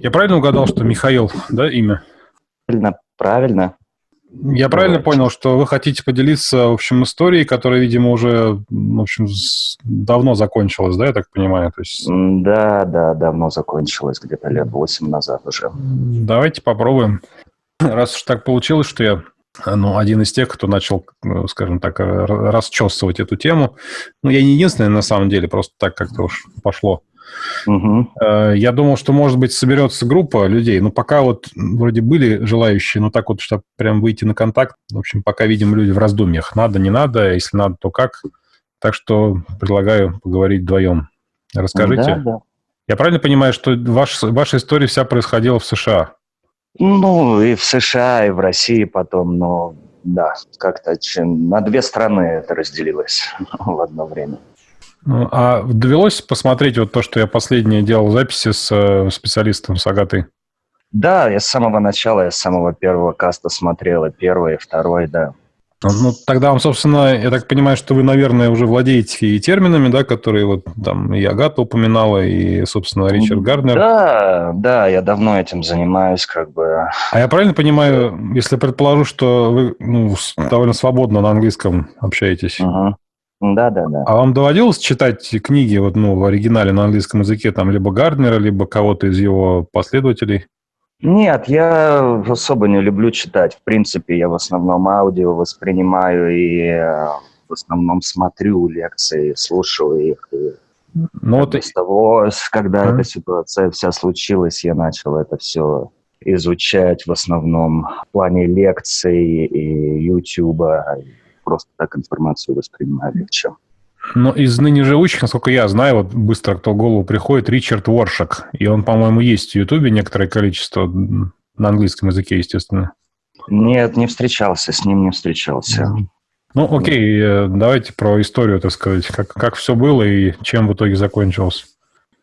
Я правильно угадал, что Михаил, да, имя? Правильно, правильно. Я правильно понял, что вы хотите поделиться, в общем, историей, которая, видимо, уже, в общем, давно закончилась, да, я так понимаю? То есть... Да, да, давно закончилась, где-то лет восемь назад уже. Давайте попробуем. Раз уж так получилось, что я ну, один из тех, кто начал, ну, скажем так, расчесывать эту тему. Ну, я не единственный, на самом деле, просто так как-то уж пошло. Угу. Я думал, что, может быть, соберется группа людей. Ну, пока вот вроде были желающие, но так вот, чтобы прям выйти на контакт. В общем, пока видим люди в раздумьях. Надо, не надо, если надо, то как. Так что предлагаю поговорить вдвоем. Расскажите. Да, да. Я правильно понимаю, что ваш, ваша история вся происходила в США? Ну, и в США, и в России потом, но да, как-то на две страны это разделилось в одно время. Ну, а довелось посмотреть вот то, что я последнее делал записи с э, специалистом, с Агатой? Да, я с самого начала, я с самого первого каста смотрел, и первый, и второй, да. Ну, ну, тогда вам, собственно, я так понимаю, что вы, наверное, уже владеете и терминами, да, которые вот там и Агата упоминала, и, собственно, Ричард Гарднер. Да, да, я давно этим занимаюсь, как бы. А я правильно понимаю, если предположу, что вы ну, довольно свободно на английском общаетесь? Угу. Да, да, да. А вам доводилось читать книги вот, ну, в оригинале на английском языке, там, либо Гарднера, либо кого-то из его последователей? Нет, я особо не люблю читать. В принципе, я в основном аудио воспринимаю и э, в основном смотрю лекции, слушаю их. И ну, вот... С того, когда а? эта ситуация вся случилась, я начал это все изучать в основном в плане лекций и Ютуба. Просто так информацию воспринимаю легче. Но из ныне живущих, насколько я знаю, вот быстро кто в голову приходит, Ричард Воршак. И он, по-моему, есть в Ютубе некоторое количество, на английском языке, естественно. Нет, не встречался, с ним не встречался. Ну, окей, э, давайте про историю, так сказать, как, как все было и чем в итоге закончилось.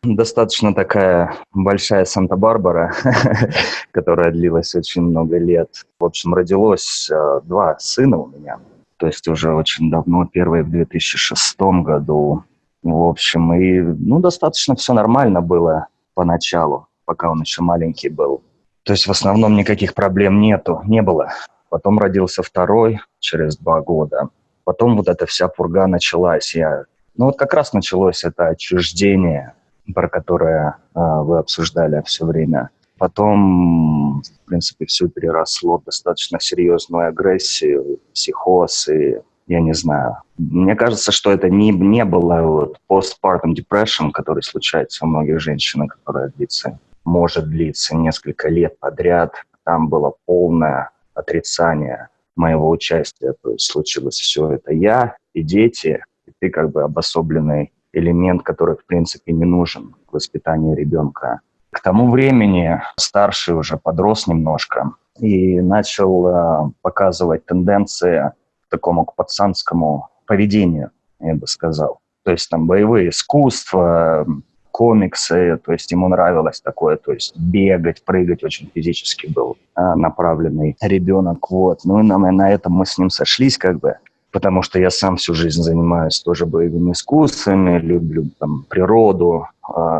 Достаточно такая большая Санта-Барбара, которая длилась очень много лет. В общем, родилось э, два сына у меня то есть уже очень давно, первый в 2006 году. В общем, и ну, достаточно все нормально было поначалу, пока он еще маленький был. То есть в основном никаких проблем нету, не было. Потом родился второй через два года. Потом вот эта вся пурга началась. Я... Ну вот как раз началось это отчуждение, про которое э, вы обсуждали все время. Потом, в принципе, все переросло в достаточно серьезную агрессию, психоз и я не знаю. Мне кажется, что это не, не было вот postpartum depression, который случается у многих женщин, которая длится, может длиться несколько лет подряд. Там было полное отрицание моего участия. То есть случилось все это я и дети, и ты как бы обособленный элемент, который, в принципе, не нужен к воспитанию ребенка. К тому времени старший уже подрос немножко и начал э, показывать тенденции к такому к пацанскому поведению, я бы сказал. То есть там боевые искусства, комиксы, то есть ему нравилось такое, то есть бегать, прыгать, очень физически был э, направленный ребенок, вот. Ну и на, на этом мы с ним сошлись как бы потому что я сам всю жизнь занимаюсь тоже боевыми искусствами, люблю там природу,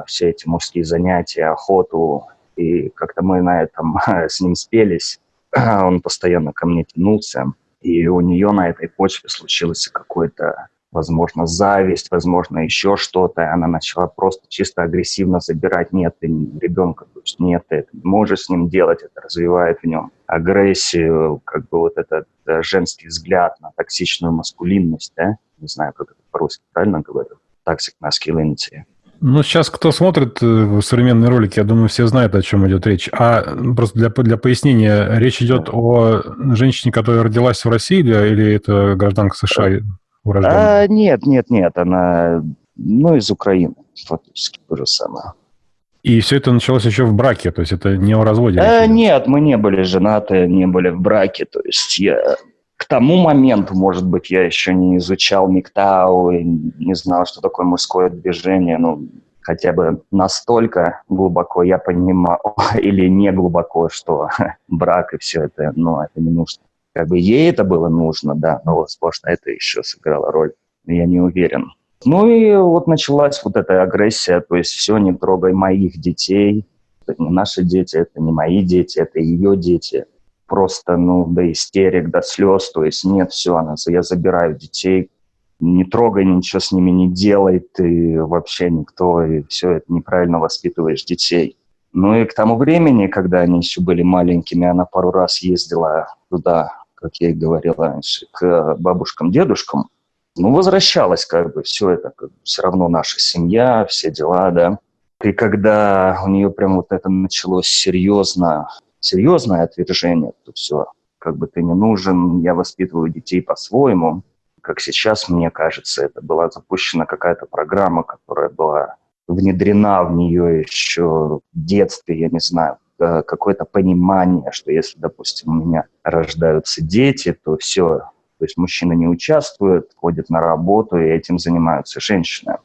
все эти мужские занятия, охоту, и как-то мы на этом с ним спелись. Он постоянно ко мне тянулся, и у нее на этой почве случился какой-то возможно, зависть, возможно, еще что-то, и она начала просто чисто агрессивно забирать. Нет ребенка, то есть нет, ты это не можешь с ним делать, это развивает в нем агрессию, как бы вот этот э, женский взгляд на токсичную маскулинность, да, не знаю, как это по-русски правильно говорю, toxic masculinity. Ну, сейчас кто смотрит э, современные ролики, я думаю, все знают, о чем идет речь. А просто для, для пояснения, речь идет о женщине, которая родилась в России или это гражданка США? урожденная? А, нет, нет, нет, она, ну, из Украины, фактически то же самое. И все это началось еще в браке, то есть это не о разводе? А, нет, мы не были женаты, не были в браке, то есть я к тому моменту, может быть, я еще не изучал МИКТАУ и не знал, что такое мужское движение, ну, хотя бы настолько глубоко я понимал, или не глубоко, что брак и все это, ну, это не нужно. Как бы ей это было нужно, да, но, возможно, это еще сыграло роль. Я не уверен. Ну и вот началась вот эта агрессия, то есть все, не трогай моих детей. Это не наши дети, это не мои дети, это ее дети. Просто, ну, до истерик, до слез, то есть нет, все, она, я забираю детей, не трогай, ничего с ними не делай, ты вообще никто, и все, это неправильно воспитываешь детей. Ну и к тому времени, когда они еще были маленькими, она пару раз ездила туда, как я и говорил раньше, к бабушкам, дедушкам. Ну, возвращалась как бы, все это как бы, все равно наша семья, все дела, да. И когда у нее прям вот это началось серьезно, серьезное отвержение, то все, как бы ты не нужен, я воспитываю детей по-своему, как сейчас, мне кажется, это была запущена какая-то программа, которая была внедрена в нее еще в детстве, я не знаю, какое-то понимание, что если, допустим, у меня рождаются дети, то все, то есть мужчина не участвует, ходит на работу, и этим занимаются женщины.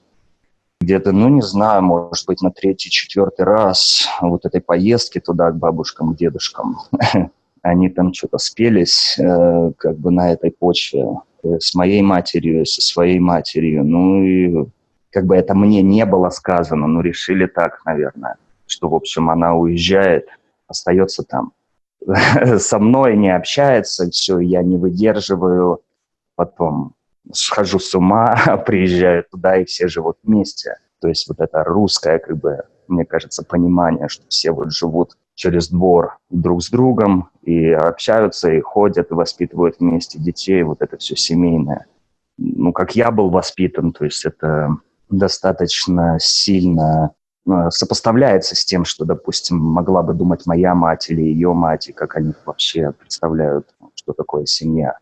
Где-то, ну, не знаю, может быть, на третий, четвертый раз вот этой поездки туда к бабушкам, к дедушкам, они там что-то спелись э, как бы на этой почве Э, с моей матерью, со своей матерью. Ну и как бы это мне не было сказано, но решили так, наверное, что, в общем, она уезжает, остается там. Со мной не общается, все, я не выдерживаю, потом схожу с ума, приезжаю туда, и все живут вместе. То есть вот это русское, как бы, мне кажется, понимание, что все вот живут через двор друг с другом и общаются, и ходят, и воспитывают вместе детей, вот это все семейное. Ну, как я был воспитан, то есть это достаточно сильно э, сопоставляется с тем, что, допустим, могла бы думать моя мать или ее мать, и как они вообще представляют, что такое семья.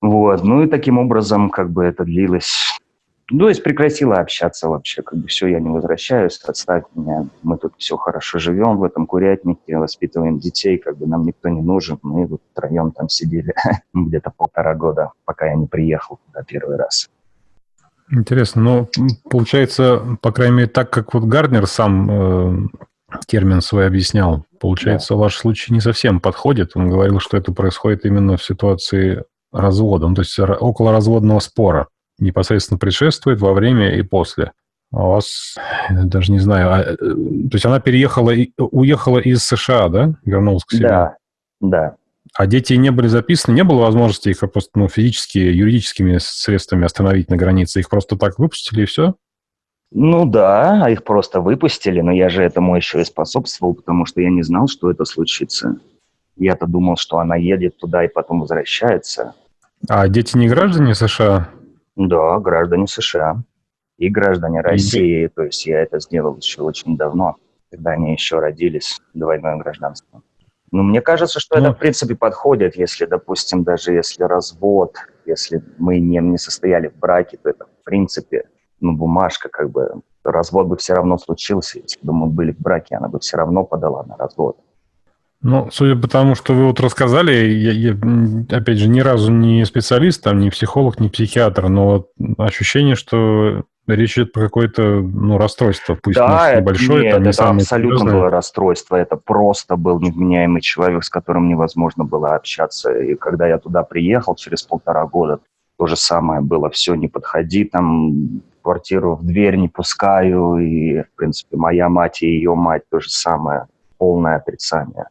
Вот, ну и таким образом как бы это длилось ну, то есть прекратила общаться вообще, как бы все, я не возвращаюсь, отставь меня, мы тут все хорошо живем в этом курятнике, воспитываем детей, как бы нам никто не нужен, мы вот втроем там сидели где-то полтора года, пока я не приехал туда первый раз. Интересно, но получается, по крайней мере, так как вот Гарднер сам э, термин свой объяснял, получается, да. ваш случай не совсем подходит. Он говорил, что это происходит именно в ситуации развода, ну, то есть около разводного спора непосредственно предшествует, во время и после. А у вас, даже не знаю, а, э, то есть она переехала, уехала из США, да? Вернулась к себе? Да, да. А дети не были записаны, не было возможности их просто ну, физически, юридическими средствами остановить на границе? Их просто так выпустили и все? Ну да, а их просто выпустили, но я же этому еще и способствовал, потому что я не знал, что это случится. Я-то думал, что она едет туда и потом возвращается. А дети не граждане США? Да, граждане США и граждане России. То есть я это сделал еще очень давно, когда они еще родились, двойное гражданство. Ну, мне кажется, что ну, это, в принципе, подходит, если, допустим, даже если развод, если мы не, не состояли в браке, то это, в принципе, ну, бумажка, как бы, развод бы все равно случился. Если бы мы были в браке, она бы все равно подала на развод. Ну, судя по тому, что вы вот рассказали, я, я, опять же, ни разу не специалист, там, не психолог, не психиатр, но вот ощущение, что речь идет про какое-то ну, расстройство, пусть да, небольшое, нет, там, не это самое абсолютно серьезное. было расстройство, это просто был невменяемый человек, с которым невозможно было общаться. И когда я туда приехал через полтора года, то же самое было, все, не подходи, там, квартиру в дверь не пускаю, и, в принципе, моя мать и ее мать то же самое, полное отрицание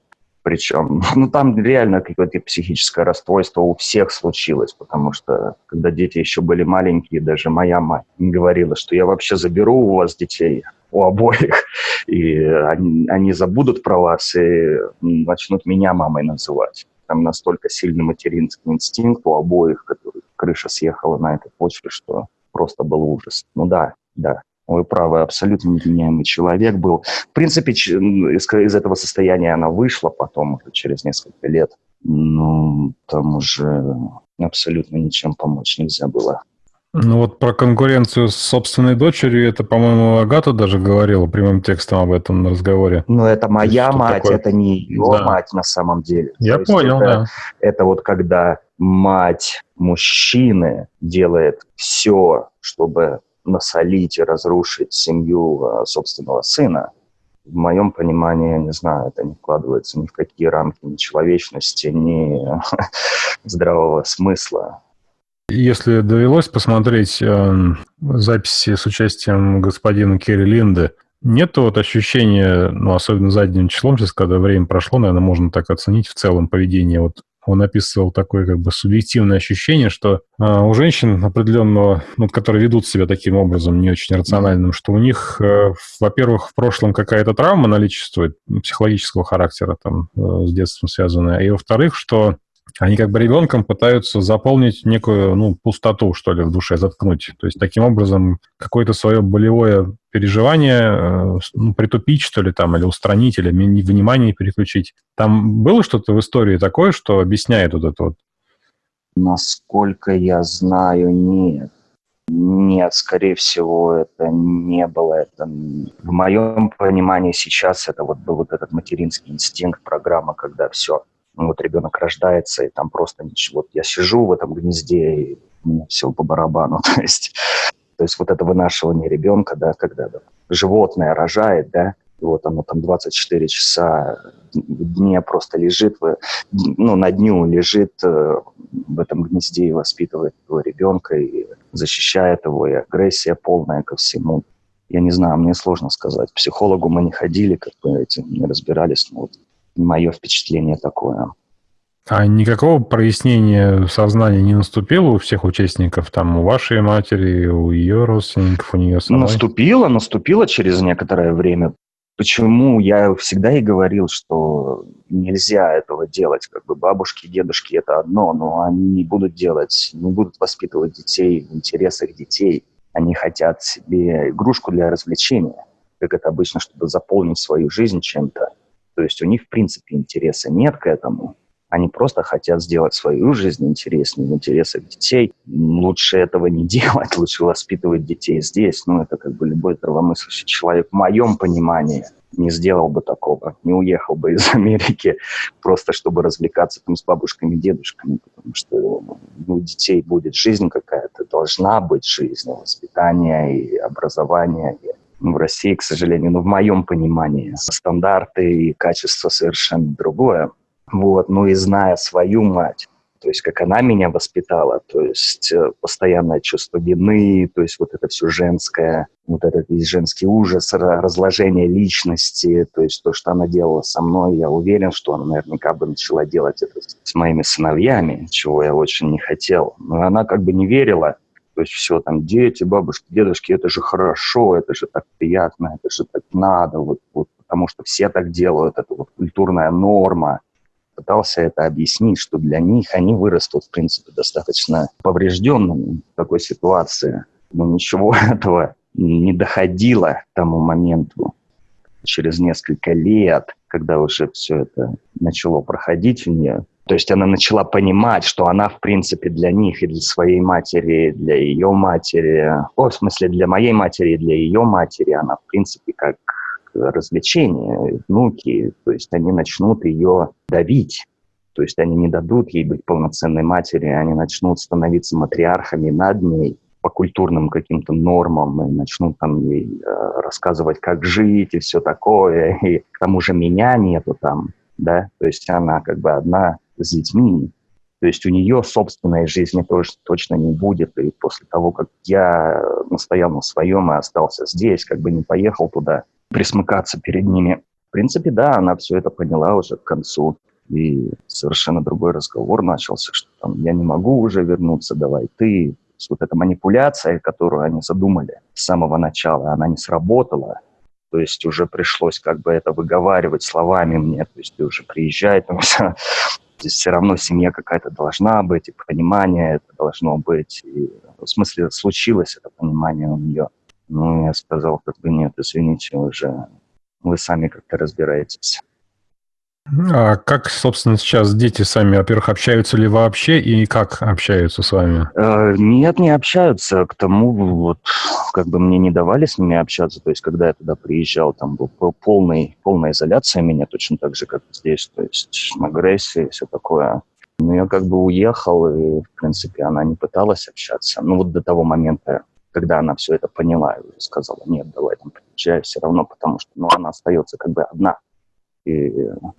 причем. Ну, там реально какое-то психическое расстройство у всех случилось, потому что, когда дети еще были маленькие, даже моя мать говорила, что я вообще заберу у вас детей, у обоих, и они, они забудут про вас и начнут меня мамой называть. Там настолько сильный материнский инстинкт у обоих, который крыша съехала на этой почве, что просто был ужас. Ну да, да, вы правы, абсолютно невменяемый человек был. В принципе, из, из этого состояния она вышла потом, через несколько лет. Ну, там уже абсолютно ничем помочь нельзя было. Ну вот про конкуренцию с собственной дочерью, это, по-моему, Агата даже говорила прямым текстом об этом на разговоре. Ну это моя мать, такое? это не ее да. мать на самом деле. Я То понял, это, да. Это вот когда мать мужчины делает все, чтобы насолить и разрушить семью а, собственного сына, в моем понимании, я не знаю, это не вкладывается ни в какие рамки ни человечности, ни здравого смысла. Если довелось посмотреть э, записи с участием господина Керри Линды, Нет вот ощущения, ну, особенно задним числом, сейчас, когда время прошло, наверное, можно так оценить в целом поведение вот он описывал такое как бы субъективное ощущение, что э, у женщин определенного, ну, которые ведут себя таким образом, не очень рациональным, что у них, э, во-первых, в прошлом какая-то травма наличествует, психологического характера там э, с детством связанная, и во-вторых, что они как бы ребенком пытаются заполнить некую, ну, пустоту, что ли, в душе, заткнуть. То есть таким образом какое-то свое болевое переживание э, ну, притупить, что ли, там, или устранить, или внимание переключить. Там было что-то в истории такое, что объясняет вот это вот? Насколько я знаю, нет. Нет, скорее всего, это не было. Это в моем понимании сейчас это вот был вот этот материнский инстинкт, программа, когда все, ну, вот ребенок рождается, и там просто ничего. Вот я сижу в этом гнезде, и мне все по барабану. То есть, то есть вот это вынашивание ребенка, да, когда да, животное рожает, да, и вот оно там 24 часа в дне просто лежит, ну, на дню лежит э, в этом гнезде и воспитывает этого ребенка, и защищает его, и агрессия полная ко всему. Я не знаю, мне сложно сказать. Психологу мы не ходили, как бы этим не разбирались, но вот мое впечатление такое. А никакого прояснения сознания не наступило у всех участников, там, у вашей матери, у ее родственников, у нее самой? Наступило, наступило через некоторое время. Почему я всегда и говорил, что нельзя этого делать, как бы бабушки, дедушки это одно, но они не будут делать, не будут воспитывать детей в интересах детей. Они хотят себе игрушку для развлечения, как это обычно, чтобы заполнить свою жизнь чем-то. То есть у них, в принципе, интереса нет к этому. Они просто хотят сделать свою жизнь интереснее в интересах детей. Лучше этого не делать, лучше воспитывать детей здесь. Ну, это как бы любой здравомыслящий человек, в моем понимании, не сделал бы такого, не уехал бы из Америки просто, чтобы развлекаться там с бабушками, дедушками, потому что ну, у детей будет жизнь какая-то, должна быть жизнь, воспитание и образование, и в России, к сожалению, ну, в моем понимании, стандарты и качество совершенно другое. Вот, ну и зная свою мать, то есть как она меня воспитала, то есть э, постоянное чувство вины, то есть вот это все женское, вот этот весь женский ужас, разложение личности, то есть то, что она делала со мной, я уверен, что она наверняка бы начала делать это с моими сыновьями, чего я очень не хотел. Но она как бы не верила, то есть все там дети, бабушки, дедушки, это же хорошо, это же так приятно, это же так надо, вот, вот потому что все так делают, это вот культурная норма. Пытался это объяснить, что для них они вырастут, в принципе, достаточно поврежденными в такой ситуации. Но ничего этого не доходило к тому моменту. Через несколько лет, когда уже все это начало проходить у нее, то есть она начала понимать, что она, в принципе, для них и для своей матери, и для ее матери, о, в смысле, для моей матери и для ее матери, она, в принципе, как развлечение, внуки, то есть они начнут ее давить, то есть они не дадут ей быть полноценной матерью, они начнут становиться матриархами над ней по культурным каким-то нормам и начнут там ей э, рассказывать, как жить и все такое, и к тому же меня нету там, да, то есть она как бы одна с детьми. То есть у нее собственной жизни тоже точно не будет. И после того, как я настоял на своем и остался здесь, как бы не поехал туда присмыкаться перед ними. В принципе, да, она все это поняла уже к концу. И совершенно другой разговор начался, что там я не могу уже вернуться, давай ты. Вот эта манипуляция, которую они задумали с самого начала, она не сработала. То есть уже пришлось как бы это выговаривать словами мне. То есть ты уже приезжай, там, Здесь все равно семья какая-то должна быть, и понимание это должно быть. И, в смысле, случилось это понимание у нее. Ну, я сказал, как бы нет, извините, уже вы сами как-то разбираетесь. А как, собственно, сейчас дети сами, во-первых, общаются ли вообще и как общаются с вами? Э, нет, не общаются. К тому, вот, как бы мне не давали с ними общаться. То есть, когда я туда приезжал, там был полный, полная изоляция меня, точно так же, как здесь. То есть, агрессия, все такое. Но я как бы уехал, и, в принципе, она не пыталась общаться. Ну, вот до того момента, когда она все это поняла, и сказала, нет, давай там приезжай все равно, потому что, ну, она остается как бы одна и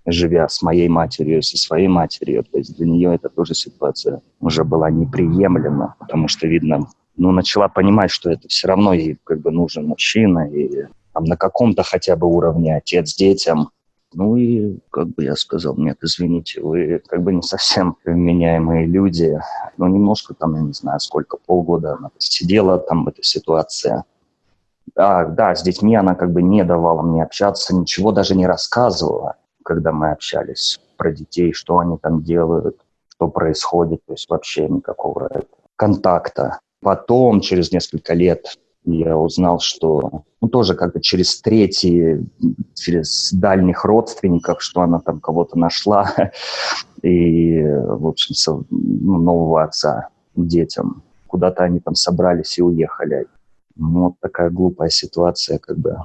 живя с моей матерью, со своей матерью, то есть для нее эта тоже ситуация уже была неприемлема, потому что, видно, ну, начала понимать, что это все равно ей как бы нужен мужчина, и там, на каком-то хотя бы уровне отец детям. Ну и, как бы я сказал, нет, извините, вы как бы не совсем вменяемые люди. Ну, немножко там, я не знаю, сколько, полгода она сидела там в этой ситуации. А, да, с детьми она как бы не давала мне общаться, ничего даже не рассказывала, когда мы общались про детей, что они там делают, что происходит, то есть вообще никакого контакта. Потом, через несколько лет, я узнал, что, ну, тоже как-то через третьи, через дальних родственников, что она там кого-то нашла, и, в общем, ну, нового отца детям. Куда-то они там собрались и уехали. Ну, вот такая глупая ситуация, как бы.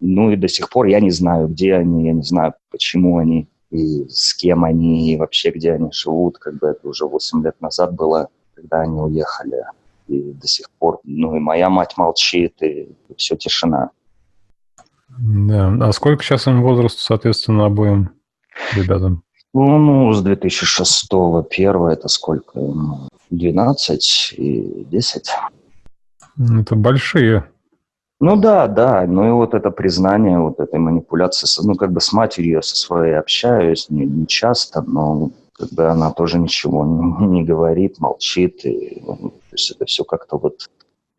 Ну, и до сих пор я не знаю, где они, я не знаю, почему они, и с кем они, и вообще, где они живут. Как бы это уже 8 лет назад было, когда они уехали и до сих пор, ну и моя мать молчит, и все тишина. Да, а сколько сейчас им возраст, соответственно, обоим ребятам? Ну, ну с 2006 первого это сколько? 12 и 10. Это большие. Ну да, да, ну и вот это признание вот этой манипуляции, ну как бы с матерью со своей общаюсь, не, не часто, но бы она тоже ничего не, не говорит, молчит, и ну, то есть это все как-то вот,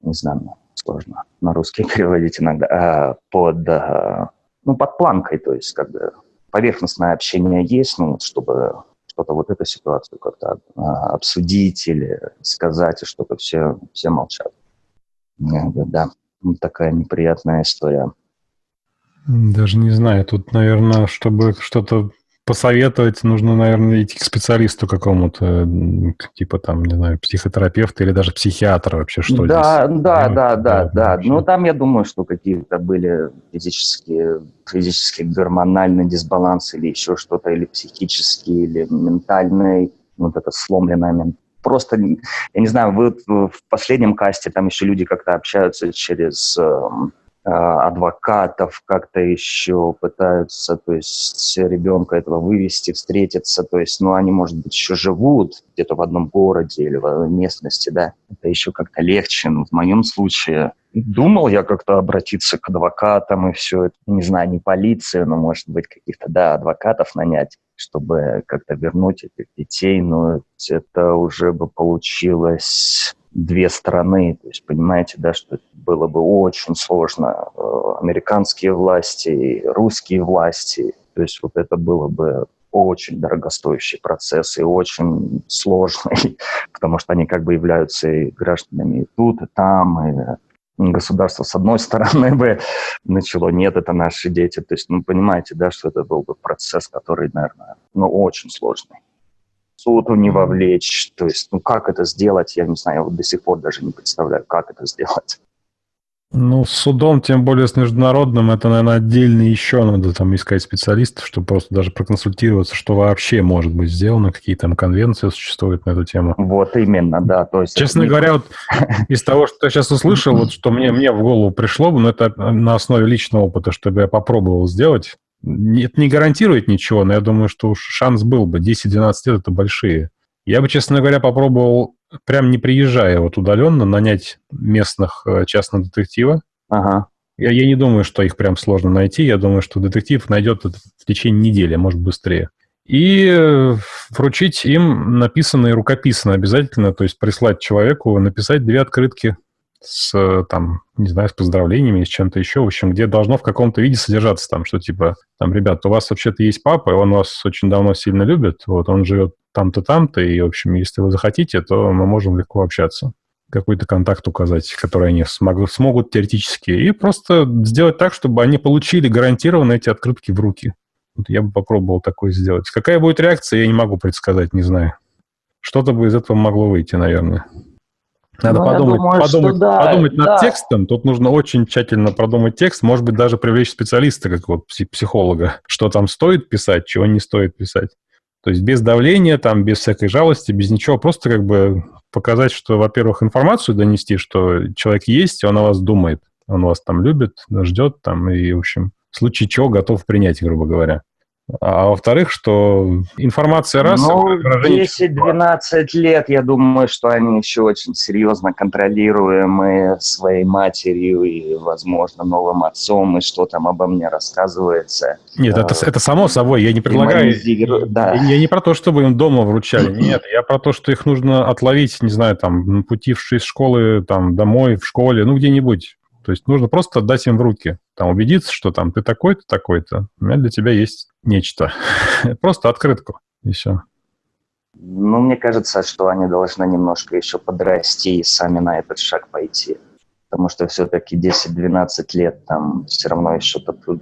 не знаю, сложно на русский переводить иногда, а, под, а, ну, под планкой, то есть как бы поверхностное общение есть, ну, чтобы что-то вот эту ситуацию как-то а, обсудить или сказать, и что-то все, все молчат. Да, такая неприятная история. Даже не знаю, тут, наверное, чтобы что-то посоветовать, нужно, наверное, идти к специалисту какому-то, типа там, не знаю, психотерапевта или даже психиатра вообще, что да, здесь? Да, да, да, да, да. Ну, там, я думаю, что какие-то были физические, физические гормональные дисбалансы или еще что-то, или психические, или ментальные, вот это сломленное мент просто, я не знаю, вы в последнем касте там еще люди как-то общаются через эм, а, адвокатов как-то еще пытаются, то есть ребенка этого вывести, встретиться, то есть, ну, они, может быть, еще живут где-то в одном городе или в местности, да, это еще как-то легче, но в моем случае. Думал я как-то обратиться к адвокатам и все это, не знаю, не полицию, но, может быть, каких-то, да, адвокатов нанять, чтобы как-то вернуть этих детей, но это уже бы получилось две стороны. То есть понимаете, да, что было бы очень сложно. Э, американские власти, русские власти. То есть вот это было бы очень дорогостоящий процесс и очень сложный, потому что они как бы являются и гражданами и тут, и там, и государство с одной стороны бы начало, нет, это наши дети. То есть, ну, понимаете, да, что это был бы процесс, который, наверное, ну, очень сложный суду не вовлечь. То есть, ну как это сделать, я не знаю, я вот до сих пор даже не представляю, как это сделать. Ну, с судом, тем более с международным, это, наверное, отдельно еще надо там искать специалистов, чтобы просто даже проконсультироваться, что вообще может быть сделано, какие там конвенции существуют на эту тему. Вот именно, да. То есть Честно говоря, вот из того, что я сейчас услышал, вот что мне, мне в голову пришло, но это на основе личного опыта, чтобы я попробовал сделать, это не гарантирует ничего, но я думаю, что уж шанс был бы. 10-12 лет – это большие. Я бы, честно говоря, попробовал, прям не приезжая вот удаленно, нанять местных э, частного детектива. Ага. Я, я не думаю, что их прям сложно найти. Я думаю, что детектив найдет это в течение недели, может, быстрее. И э, вручить им написанное рукописно обязательно, то есть прислать человеку, написать две открытки с, там, не знаю, с поздравлениями, с чем-то еще, в общем, где должно в каком-то виде содержаться там, что типа, там, ребят, у вас вообще-то есть папа, и он вас очень давно сильно любит, вот, он живет там-то, там-то, и, в общем, если вы захотите, то мы можем легко общаться какой-то контакт указать, который они смогут, смогут теоретически, и просто сделать так, чтобы они получили гарантированно эти открытки в руки. Вот я бы попробовал такое сделать. Какая будет реакция, я не могу предсказать, не знаю. Что-то бы из этого могло выйти, наверное. Надо ну, подумать, думаю, подумать, да, подумать над да. текстом. Тут нужно очень тщательно продумать текст. Может быть, даже привлечь специалиста, как вот психолога, что там стоит писать, чего не стоит писать. То есть без давления, там, без всякой жалости, без ничего. Просто как бы показать, что, во-первых, информацию донести, что человек есть, он о вас думает, он вас там любит, ждет там, и, в общем, в случае чего готов принять, грубо говоря. А во-вторых, что информация раз... Ну, 10-12 лет, я думаю, что они еще очень серьезно контролируемы своей матерью и, возможно, новым отцом, и что там обо мне рассказывается. Нет, это, это само собой, я не предлагаю... Да. Я не про то, чтобы им дома вручали, нет, я про то, что их нужно отловить, не знаю, там, пути из школы, там, домой, в школе, ну, где-нибудь то есть нужно просто отдать им в руки, там убедиться, что там ты такой-то, такой-то, у меня для тебя есть нечто. просто открытку, все. Ну, мне кажется, что они должны немножко еще подрасти и сами на этот шаг пойти. Потому что все-таки 10-12 лет там все равно еще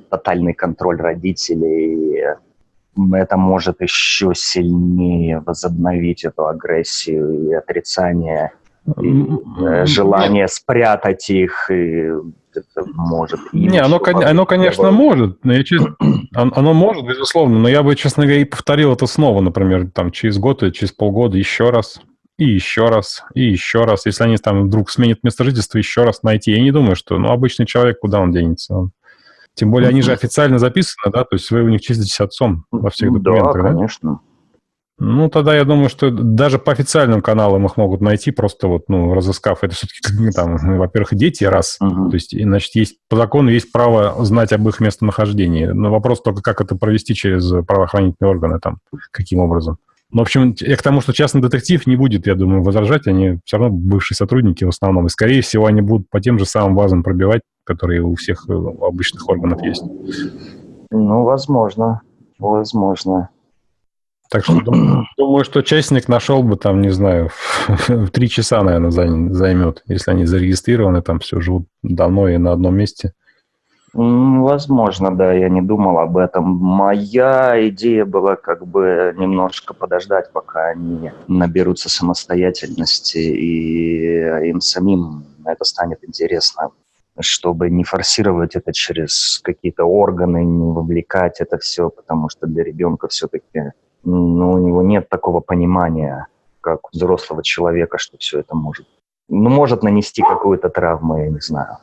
тотальный контроль родителей, и это может еще сильнее возобновить эту агрессию и отрицание и, желание спрятать их, и это может... Не, оно, оно, конечно, может, но я, честно, оно может, безусловно, но я бы, честно говоря, и повторил это снова, например, там, через год или через полгода еще раз, и еще раз, и еще раз. Если они там вдруг сменят место жительства, еще раз найти. Я не думаю, что, ну, обычный человек, куда он денется? Он... Тем более, они же официально записаны, да, то есть вы у них числитесь отцом во всех документах, да? конечно. Ну, тогда я думаю, что даже по официальным каналам их могут найти, просто вот, ну, разыскав. Это все-таки, там, во-первых, дети, раз. Uh-huh. То есть, значит, есть, по закону есть право знать об их местонахождении. Но вопрос только, как это провести через правоохранительные органы, там, каким образом. Ну, в общем, я к тому, что частный детектив не будет, я думаю, возражать. Они все равно бывшие сотрудники в основном. И, скорее всего, они будут по тем же самым базам пробивать, которые у всех э, обычных органов есть. Ну, возможно. Возможно. Так что думаю, думаю, что частник нашел бы там, не знаю, в три часа, наверное, займет, если они зарегистрированы, там все живут давно и на одном месте. Возможно, да, я не думал об этом. Моя идея была как бы немножко подождать, пока они наберутся самостоятельности, и им самим это станет интересно, чтобы не форсировать это через какие-то органы, не вовлекать это все, потому что для ребенка все-таки но у него нет такого понимания, как у взрослого человека, что все это может. Ну, может нанести какую-то травму, я не знаю.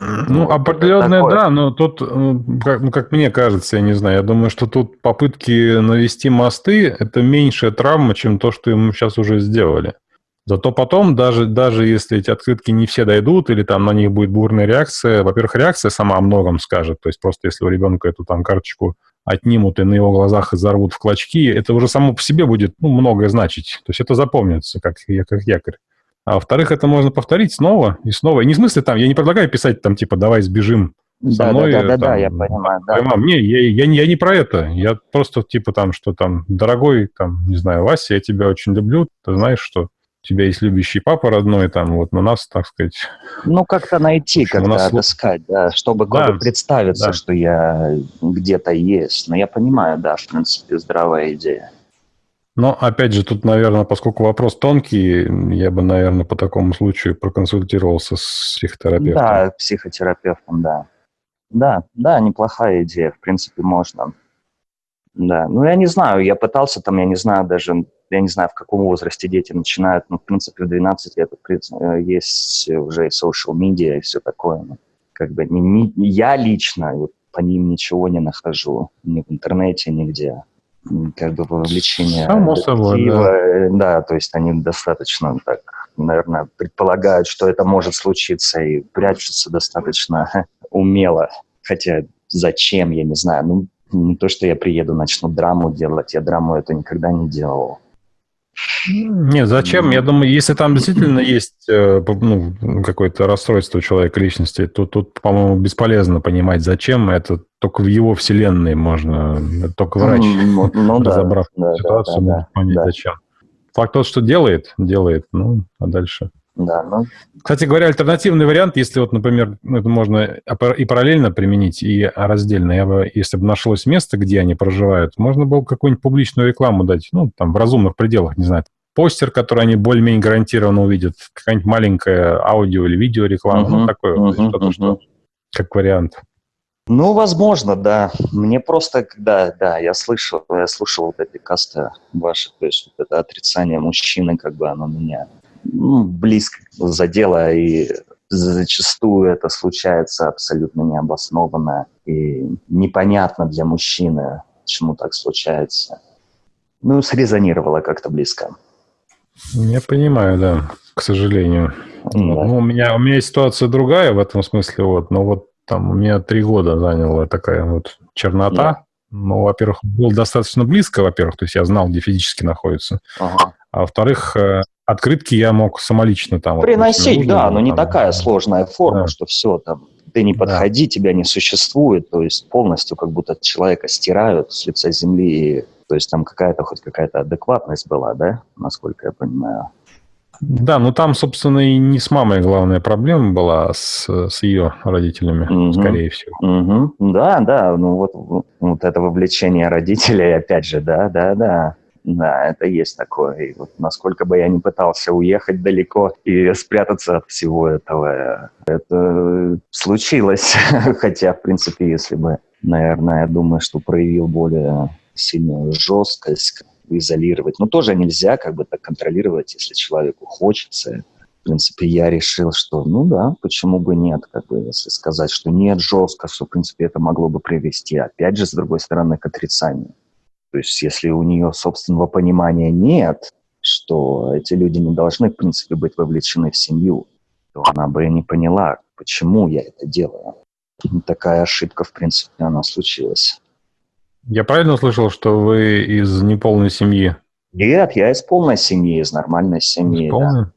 Ну, определенное, да, но тут, э, как, ну, как мне кажется, я не знаю, я думаю, что тут попытки навести мосты – это меньшая травма, чем то, что ему сейчас уже сделали. Зато потом, даже, даже если эти открытки не все дойдут, или там на них будет бурная реакция, во-первых, реакция сама о многом скажет. То есть просто если у ребенка эту там карточку отнимут и на его глазах изорвут в клочки, это уже само по себе будет ну, многое значить. То есть это запомнится, как, как якорь. А во-вторых, это можно повторить снова и снова. И не в смысле там, я не предлагаю писать там типа «давай сбежим со да, мной». Да, да, да, да, я понимаю. Да. Поймам. Не, я, я, я не про это. Я просто типа там, что там, дорогой, там, не знаю, Вася, я тебя очень люблю, ты знаешь, что у тебя есть любящий папа родной, там, вот на нас, так сказать... Ну, как-то найти, как-то нас... отыскать, да, чтобы да, представиться, да. что я где-то есть. Но я понимаю, да, в принципе, здравая идея. Но, опять же, тут, наверное, поскольку вопрос тонкий, я бы, наверное, по такому случаю проконсультировался с психотерапевтом. Да, психотерапевтом, да. Да, да, неплохая идея, в принципе, можно. Да, ну, я не знаю, я пытался там, я не знаю, даже я не знаю, в каком возрасте дети начинают, ну, в принципе, в 12 лет э, есть уже и social media и все такое. Ну, как бы не, не, я лично вот, по ним ничего не нахожу, ни в интернете, нигде. Как бы вовлечение Само собой, да. Э, да, то есть они достаточно так, наверное, предполагают, что это может случиться и прячутся достаточно умело. Хотя зачем, я не знаю. Ну, не то, что я приеду, начну драму делать, я драму это никогда не делал. Нет, зачем? Я думаю, если там действительно есть э, ну, какое-то расстройство у человека личности, то тут, по-моему, бесполезно понимать, зачем. Это только в его вселенной можно, только врач, ну, ну, разобрав да, ситуацию, да, да, может понять, да. зачем. Факт тот, что делает, делает, ну, а дальше... Да, ну... Кстати говоря, альтернативный вариант, если вот, например, это можно и параллельно применить, и раздельно, я бы, если бы нашлось место, где они проживают, можно было какую-нибудь публичную рекламу дать, ну, там, в разумных пределах, не знаю, постер, который они более-менее гарантированно увидят, какая-нибудь маленькая аудио или видео реклама, uh-huh, ну, такое, uh-huh, что-то, uh-huh. что как вариант. Ну, возможно, да. Мне просто, когда, да, я слышал, я слушал вот эти касты ваши, то есть вот это отрицание мужчины, как бы оно меня ну, близко задело, и зачастую это случается абсолютно необоснованно и непонятно для мужчины, почему так случается. Ну, срезонировало как-то близко. Я понимаю, да, к сожалению. Да. Ну, у меня, у меня ситуация другая в этом смысле, вот, но вот там у меня три года заняла такая вот чернота. Да. Ну, во-первых, был достаточно близко, во-первых, то есть я знал, где физически находится. Ага. А во-вторых, э, открытки я мог самолично там... Приносить, вот, да, но там, не такая сложная форма, да. что все там, ты не подходи, да. тебя не существует, то есть полностью как будто человека стирают с лица земли, то есть там какая-то хоть какая-то адекватность была, да, насколько я понимаю. Да, ну там, собственно, и не с мамой главная проблема была, а с, с ее родителями, угу. скорее всего. Угу. Да, да, ну вот, вот это вовлечение родителей, опять же, да, да, да. Да, это есть такое. И вот насколько бы я ни пытался уехать далеко и спрятаться от всего этого, это случилось. Хотя, в принципе, если бы, наверное, я думаю, что проявил более сильную жесткость, изолировать. Но тоже нельзя как бы так контролировать, если человеку хочется. В принципе, я решил, что ну да, почему бы нет, как бы, если сказать, что нет жестко, что, в принципе, это могло бы привести, опять же, с другой стороны, к отрицанию. То есть, если у нее собственного понимания нет, что эти люди не должны, в принципе, быть вовлечены в семью, то она бы не поняла, почему я это делаю. Такая ошибка, в принципе, она случилась. Я правильно услышал, что вы из неполной семьи? Нет, я из полной семьи, из нормальной семьи. Из полной? Да.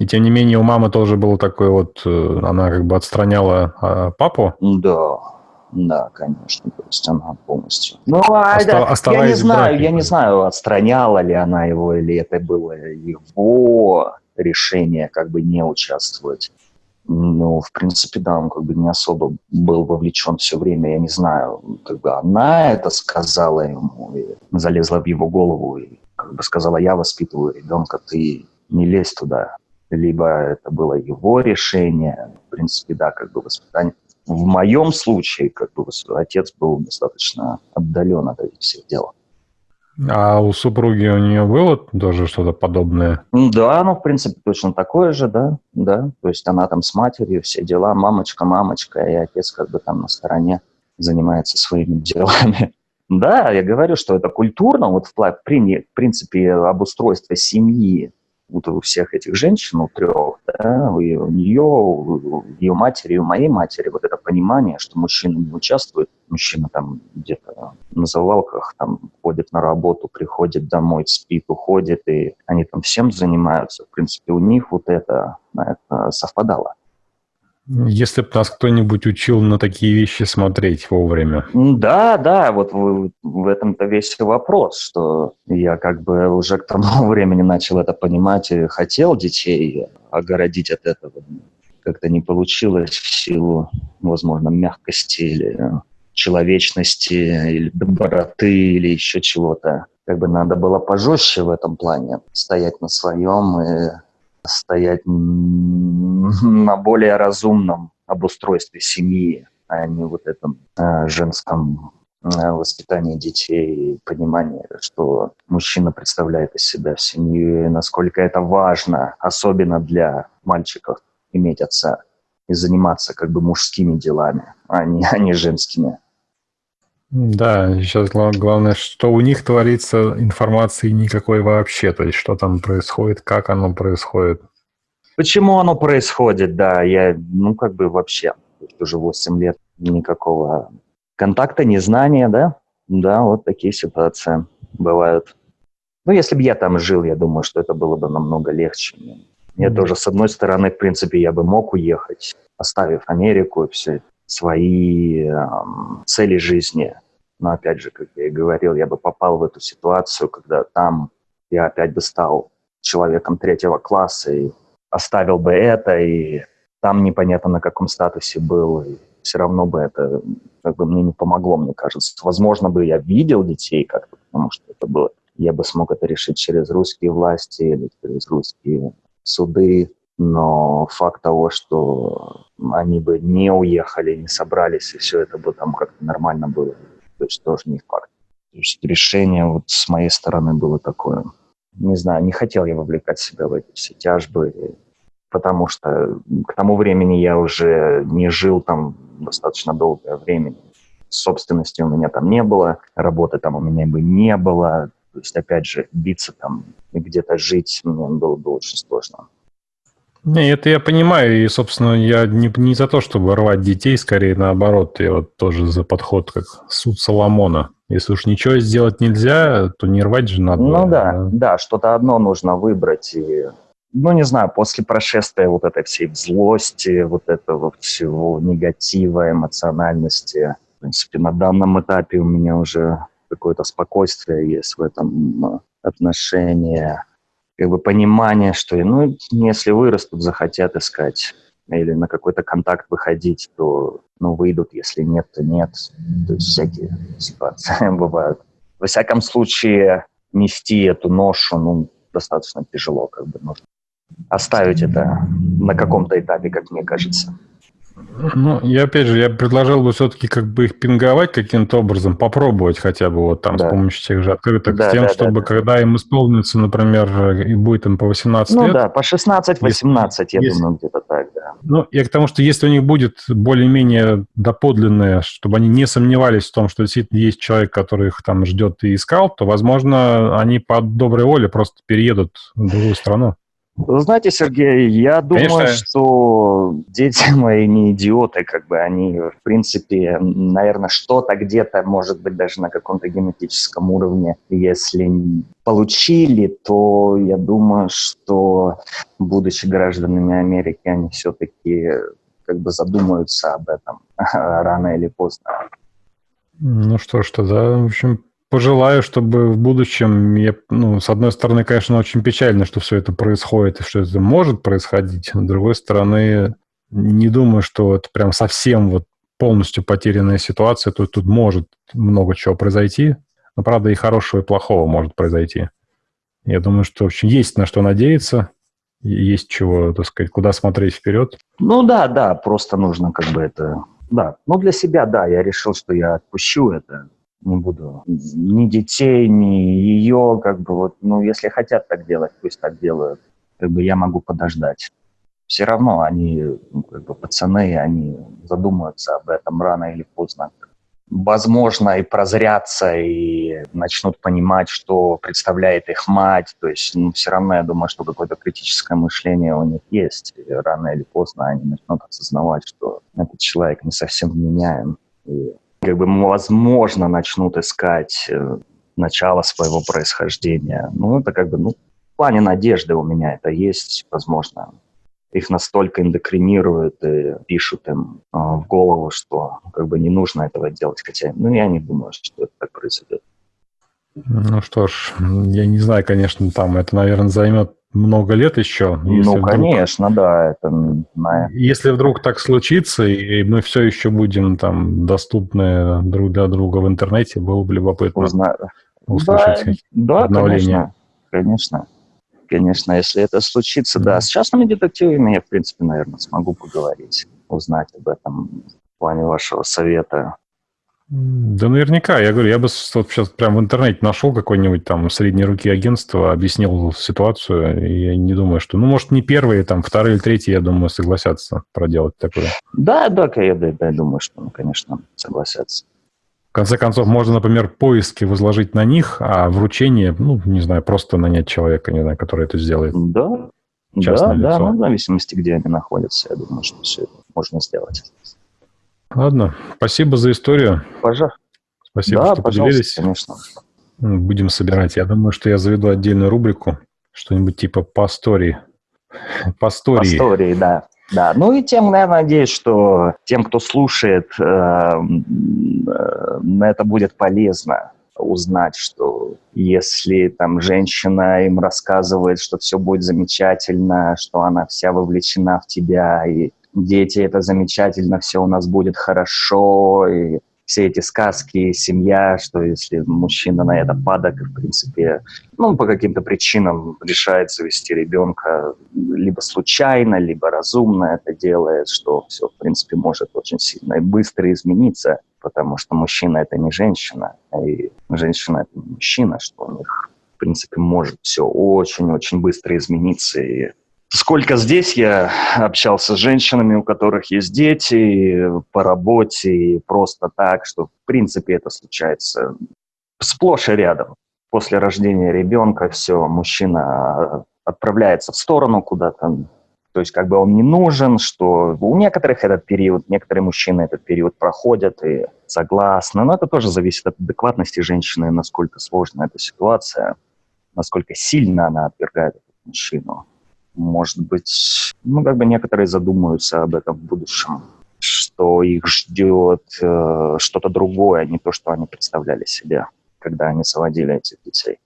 И тем не менее у мамы тоже было такое вот, э, она как бы отстраняла а, папу? Да, да, конечно, то есть она полностью. Ну, а Оста- я не знаю, я не знаю, отстраняла ли она его или это было его решение как бы не участвовать. Ну, в принципе, да, он как бы не особо был вовлечен все время, я не знаю, как бы она это сказала ему, и залезла в его голову и как бы сказала, я воспитываю ребенка, ты не лезь туда. Либо это было его решение, в принципе, да, как бы воспитание. В моем случае, как бы отец был достаточно отдален от этих всех дел. А у супруги у нее было тоже что-то подобное? Да, ну, в принципе, точно такое же, да, да. То есть она там с матерью, все дела, мамочка, мамочка, и отец как бы там на стороне занимается своими делами. Да, я говорю, что это культурно, вот в принципе, обустройство семьи, вот у всех этих женщин, у трех, да, у нее, у ее матери, у моей матери, вот это понимание, что мужчина не участвует, мужчина там где-то на завалках там ходит на работу, приходит домой, спит, уходит, и они там всем занимаются. В принципе, у них вот это, это совпадало. Если бы нас кто-нибудь учил на такие вещи смотреть вовремя. Да, да, вот в, в этом-то весь вопрос, что я как бы уже к тому времени начал это понимать и хотел детей огородить от этого. Как-то не получилось в силу, возможно, мягкости или человечности, или доброты, или еще чего-то. Как бы надо было пожестче в этом плане, стоять на своем и стоять на более разумном обустройстве семьи, а не вот этом э, женском э, воспитании детей, понимание, что мужчина представляет из себя семью, и насколько это важно, особенно для мальчиков, иметь отца и заниматься как бы мужскими делами, а не, а не женскими. Да, сейчас главное, что у них творится, информации никакой вообще, то есть что там происходит, как оно происходит. Почему оно происходит, да, я, ну, как бы вообще, уже 8 лет никакого контакта, незнания, да, да, вот такие ситуации бывают. Ну, если бы я там жил, я думаю, что это было бы намного легче. Мне mm-hmm. тоже, с одной стороны, в принципе, я бы мог уехать, оставив Америку и все свои эм, цели жизни. Но опять же, как я и говорил, я бы попал в эту ситуацию, когда там я опять бы стал человеком третьего класса и оставил бы это, и там непонятно на каком статусе был, и все равно бы это как бы мне не помогло, мне кажется. Возможно бы я видел детей как-то, потому что это было, я бы смог это решить через русские власти или через русские суды, но факт того, что они бы не уехали, не собрались, и все это бы там как-то нормально было, то есть тоже не факт. То есть решение вот с моей стороны было такое. Не знаю, не хотел я вовлекать себя в эти все тяжбы, потому что к тому времени я уже не жил там достаточно долгое время. собственности у меня там не было, работы там у меня бы не было. То есть, опять же, биться там и где-то жить мне было бы очень сложно. Не, это я понимаю, и, собственно, я не, не за то, чтобы рвать детей, скорее наоборот, я вот тоже за подход, как суд Соломона. Если уж ничего сделать нельзя, то не рвать же надо. Ну да, да, да что-то одно нужно выбрать. И, ну, не знаю, после прошествия вот этой всей злости, вот этого всего негатива, эмоциональности, в принципе, на данном этапе у меня уже какое-то спокойствие есть в этом отношении как бы понимание, что ну, если вырастут, захотят искать или на какой-то контакт выходить, то ну, выйдут, если нет, то нет. То есть всякие ситуации бывают. Во всяком случае, нести эту ношу ну, достаточно тяжело. Как бы нужно оставить это на каком-то этапе, как мне кажется. Ну, я опять же, я предложил бы все-таки как бы их пинговать каким-то образом, попробовать хотя бы вот там да. с помощью тех же открыток, да, с тем, да, чтобы да, когда им исполнится, например, и будет им по 18 ну, лет. Ну да, по 16-18, я если, думаю, где-то так, да. Ну, я к тому, что если у них будет более-менее доподлинное, чтобы они не сомневались в том, что действительно есть человек, который их там ждет и искал, то, возможно, они по доброй воле просто переедут в другую страну. Вы знаете, Сергей, я думаю, Конечно. что дети мои не идиоты, как бы они, в принципе, наверное, что-то где-то, может быть, даже на каком-то генетическом уровне, если получили, то я думаю, что, будучи гражданами Америки, они все-таки как бы задумаются об этом рано или поздно. Ну что ж, тогда, в общем, пожелаю, чтобы в будущем, я, ну, с одной стороны, конечно, очень печально, что все это происходит и что это может происходить, с другой стороны, не думаю, что это прям совсем вот полностью потерянная ситуация, тут, тут может много чего произойти, но, правда, и хорошего, и плохого может произойти. Я думаю, что общем, есть на что надеяться, есть чего, так сказать, куда смотреть вперед. Ну да, да, просто нужно как бы это... Да, ну для себя, да, я решил, что я отпущу это, не буду ни детей, ни ее, как бы вот, ну, если хотят так делать, пусть так делают. Как бы я могу подождать. Все равно они, ну, как бы пацаны, они задумаются об этом рано или поздно. Возможно, и прозрятся, и начнут понимать, что представляет их мать. То есть, ну, все равно я думаю, что какое-то критическое мышление у них есть. И рано или поздно они начнут осознавать, что этот человек не совсем вменяем. И как бы, возможно, начнут искать э, начало своего происхождения. Ну, это как бы, ну, в плане надежды у меня это есть, возможно. Их настолько индокринируют и пишут им э, в голову, что как бы не нужно этого делать. Хотя, ну, я не думаю, что это так произойдет. Ну что ж, я не знаю, конечно, там это, наверное, займет много лет еще. Ну, вдруг, конечно, да. Это, если вдруг так случится, и мы все еще будем там доступны друг для друга в интернете, было бы любопытно Узна... услышать да, обновление. Да, конечно, конечно. Конечно, если это случится, да. С частными детективами я, в принципе, наверное, смогу поговорить, узнать об этом в плане вашего совета. Да наверняка. Я говорю, я бы вот сейчас прямо в интернете нашел какой-нибудь там средней руки агентство, объяснил ситуацию, и я не думаю, что... Ну, может, не первые, там, вторые или третьи, я думаю, согласятся проделать такое. Да, да, я, да, я думаю, что, ну, конечно, согласятся. В конце концов, можно, например, поиски возложить на них, а вручение, ну, не знаю, просто нанять человека, не знаю, который это сделает. Да, Частное да, лицо. да, ну, в зависимости, где они находятся, я думаю, что все это можно сделать. Ладно, спасибо за историю. Пожалуйста. Спасибо, да, что поделились. конечно. Будем собирать. Я думаю, что я заведу отдельную рубрику, что-нибудь типа по истории. По истории. По истории, да. Да, ну и тем, наверное, надеюсь, что тем, кто слушает, э, э, это будет полезно узнать, что если там женщина им рассказывает, что все будет замечательно, что она вся вовлечена в тебя, и дети, это замечательно, все у нас будет хорошо, и все эти сказки, семья, что если мужчина на это падок, в принципе, ну, по каким-то причинам решает завести ребенка, либо случайно, либо разумно это делает, что все, в принципе, может очень сильно и быстро измениться, потому что мужчина – это не женщина, и женщина – это не мужчина, что у них, в принципе, может все очень-очень быстро измениться, и сколько здесь я общался с женщинами, у которых есть дети, по работе, просто так, что в принципе это случается сплошь и рядом. После рождения ребенка все, мужчина отправляется в сторону куда-то, то есть как бы он не нужен, что у некоторых этот период, некоторые мужчины этот период проходят и согласны, но это тоже зависит от адекватности женщины, насколько сложна эта ситуация, насколько сильно она отвергает этого мужчину. Может быть, ну как бы некоторые задумаются об этом в будущем, что их ждет э, что-то другое, а не то, что они представляли себе, когда они заводили этих детей.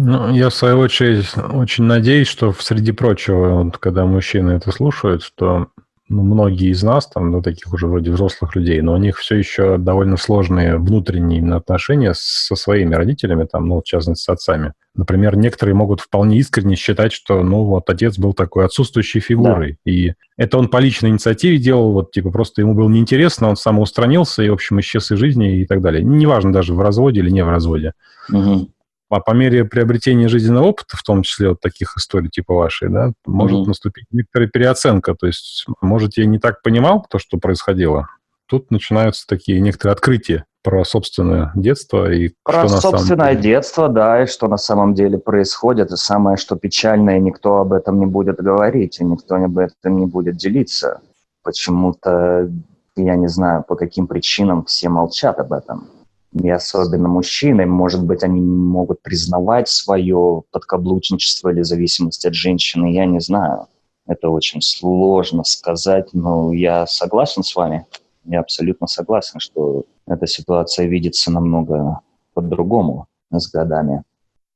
Ну, я, в свою очередь, очень надеюсь, что среди прочего, вот, когда мужчины это слушают, что ну, многие из нас, там, ну, таких уже вроде взрослых людей, но у них все еще довольно сложные внутренние именно отношения со своими родителями, там, ну, в частности, с отцами. Например, некоторые могут вполне искренне считать, что, ну, вот отец был такой отсутствующей фигурой, да. и это он по личной инициативе делал, вот, типа, просто ему было неинтересно, он самоустранился и, в общем, исчез из жизни и так далее. Неважно даже в разводе или не в разводе. Угу а по мере приобретения жизненного опыта, в том числе вот таких историй типа вашей, да, может mm-hmm. наступить некоторая переоценка. То есть, может, я не так понимал то, что происходило. Тут начинаются такие некоторые открытия про собственное детство и про что собственное на самом деле... детство, да, и что на самом деле происходит. И самое, что печальное, никто об этом не будет говорить, и никто об этом не будет делиться. Почему-то, я не знаю, по каким причинам все молчат об этом и особенно мужчины, может быть, они могут признавать свое подкаблучничество или зависимость от женщины, я не знаю. Это очень сложно сказать, но я согласен с вами. Я абсолютно согласен, что эта ситуация видится намного по-другому с годами.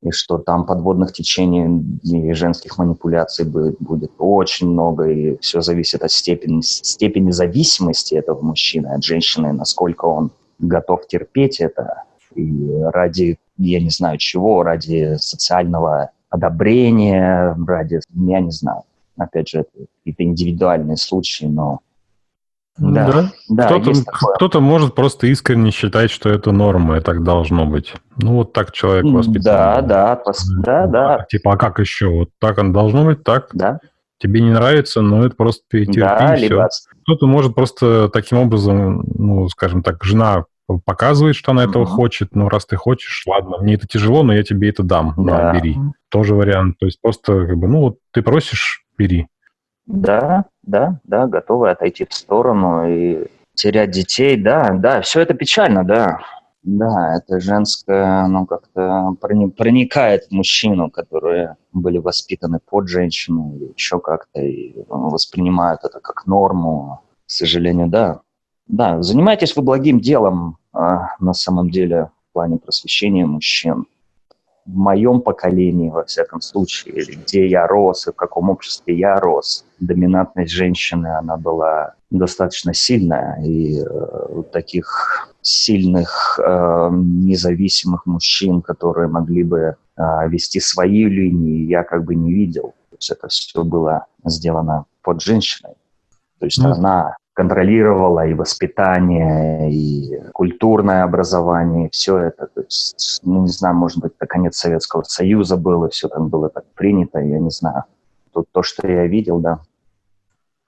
И что там подводных течений и женских манипуляций будет, будет очень много, и все зависит от степени, степени зависимости этого мужчины от женщины, насколько он готов терпеть это и ради, я не знаю чего, ради социального одобрения, ради, я не знаю. Опять же, это какие-то индивидуальные случаи, но да, да, кто-то, кто-то может просто искренне считать, что это норма, и так должно быть. Ну, вот так человек воспитан. Да, да, пос... да, да. Типа, а как еще? Вот так оно должно быть, так? Да. Тебе не нравится, но это просто перетерпи, да, либо... Кто-то может просто таким образом, ну, скажем так, жена показывает, что она этого хочет. Ну, раз ты хочешь, ладно, мне это тяжело, но я тебе это дам. Да. На, бери. Тоже вариант. То есть просто, как бы, ну, вот ты просишь, бери. Да, да, да, готовы отойти в сторону и терять детей, да, да, все это печально, да. Да, это женское, ну, как-то проникает в мужчину, которые были воспитаны под женщину или еще как-то, и воспринимают это как норму. К сожалению, да, да, занимаетесь вы благим делом на самом деле в плане просвещения мужчин. В моем поколении, во всяком случае, или где я рос, и в каком обществе я рос, доминантность женщины, она была достаточно сильная, и э, таких сильных э, независимых мужчин, которые могли бы э, вести свои линии, я как бы не видел. То есть это все было сделано под женщиной. То есть mm. она контролировала и воспитание, и культурное образование, и все это. То есть, ну, не знаю, может быть, это конец Советского Союза было, все там было так принято, я не знаю. Тут то, что я видел, да.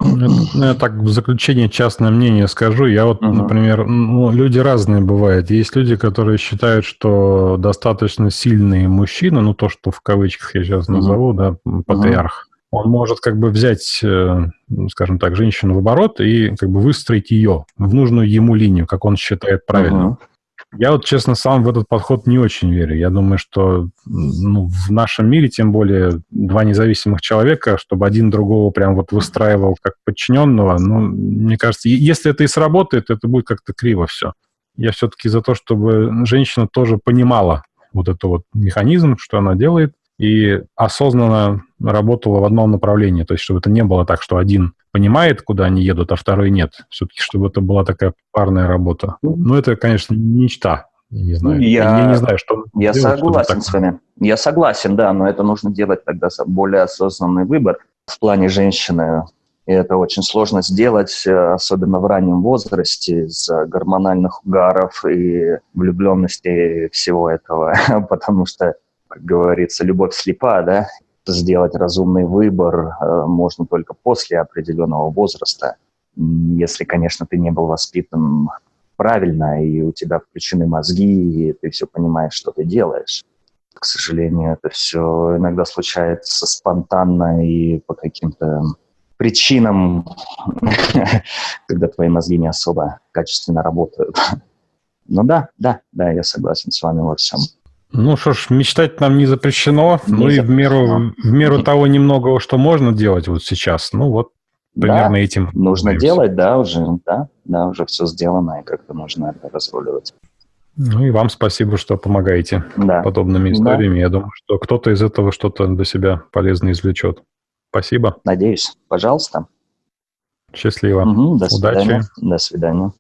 Ну, я так в заключение частное мнение скажу. Я вот, угу. например, ну, люди разные бывают. Есть люди, которые считают, что достаточно сильный мужчина, ну то, что в кавычках я сейчас назову, угу. да, патриарх, он может как бы взять, э, скажем так, женщину в оборот и как бы выстроить ее в нужную ему линию, как он считает правильно. Uh-huh. Я вот, честно, сам в этот подход не очень верю. Я думаю, что ну, в нашем мире, тем более, два независимых человека, чтобы один другого прям вот выстраивал как подчиненного, ну, мне кажется, если это и сработает, это будет как-то криво все. Я все-таки за то, чтобы женщина тоже понимала вот этот вот механизм, что она делает, и осознанно работала в одном направлении. То есть, чтобы это не было так, что один понимает, куда они едут, а второй нет. Все-таки, чтобы это была такая парная работа. Ну, это, конечно, мечта. Я не знаю. Я, я не знаю, что... Я делать, согласен с вами. Я согласен, да, но это нужно делать тогда более осознанный выбор в плане женщины. И это очень сложно сделать, э, особенно в раннем возрасте, из-за гормональных угаров и влюбленности всего этого, потому что как говорится, любовь слепа, да, сделать разумный выбор э, можно только после определенного возраста, если, конечно, ты не был воспитан правильно, и у тебя включены мозги, и ты все понимаешь, что ты делаешь. К сожалению, это все иногда случается спонтанно и по каким-то причинам, когда твои мозги не особо качественно работают. Ну да, да, да, я согласен с вами во всем. Ну что ж, мечтать нам не запрещено, не ну и в меру, в меру того немногого, что можно делать вот сейчас, ну вот примерно да, этим. Нужно занимаемся. делать, да, уже, да, да, уже все сделано, и как-то нужно это разруливать. Ну и вам спасибо, что помогаете да. подобными историями. Да. Я думаю, что кто-то из этого что-то для себя полезно извлечет. Спасибо. Надеюсь. Пожалуйста. Счастливо. Угу, до Удачи. Свидания. До свидания.